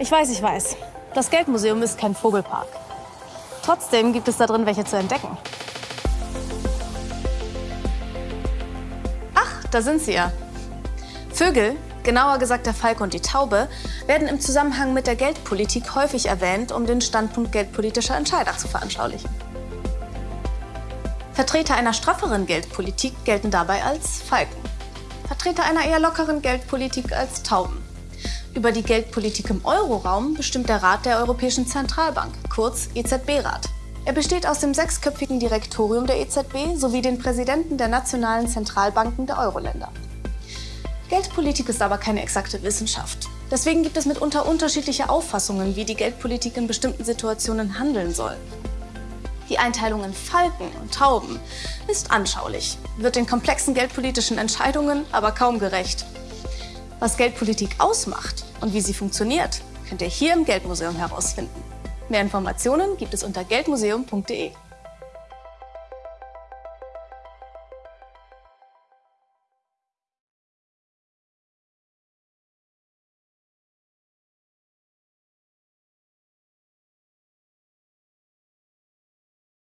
Ich weiß, ich weiß. Das Geldmuseum ist kein Vogelpark. Trotzdem gibt es da drin welche zu entdecken. Ach, da sind sie ja. Vögel, genauer gesagt der Falke und die Taube, werden im Zusammenhang mit der Geldpolitik häufig erwähnt, um den Standpunkt geldpolitischer Entscheider zu veranschaulichen. Vertreter einer strafferen Geldpolitik gelten dabei als Falken. Vertreter einer eher lockeren Geldpolitik als Tauben. Über die Geldpolitik im Euroraum bestimmt der Rat der Europäischen Zentralbank, kurz EZB-Rat. Er besteht aus dem sechsköpfigen Direktorium der EZB sowie den Präsidenten der nationalen Zentralbanken der Euroländer. Geldpolitik ist aber keine exakte Wissenschaft. Deswegen gibt es mitunter unterschiedliche Auffassungen, wie die Geldpolitik in bestimmten Situationen handeln soll. Die Einteilung in Falken und Tauben ist anschaulich, wird den komplexen geldpolitischen Entscheidungen aber kaum gerecht. Was Geldpolitik ausmacht und wie sie funktioniert, könnt ihr hier im Geldmuseum herausfinden. Mehr Informationen gibt es unter geldmuseum.de.